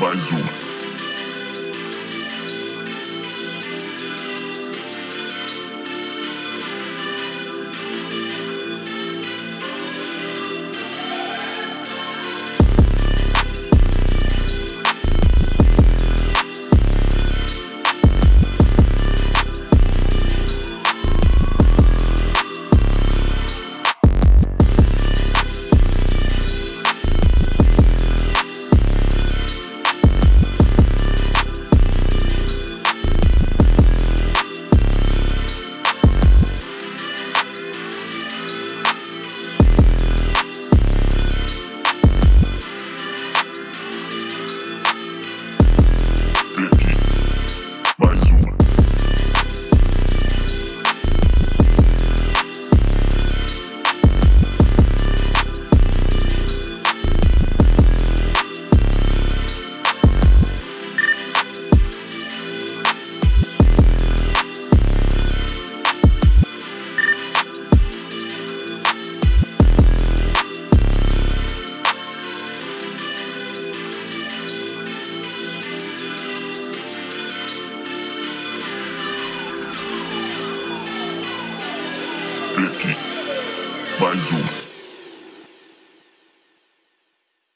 Байзум. Bye, Zoom.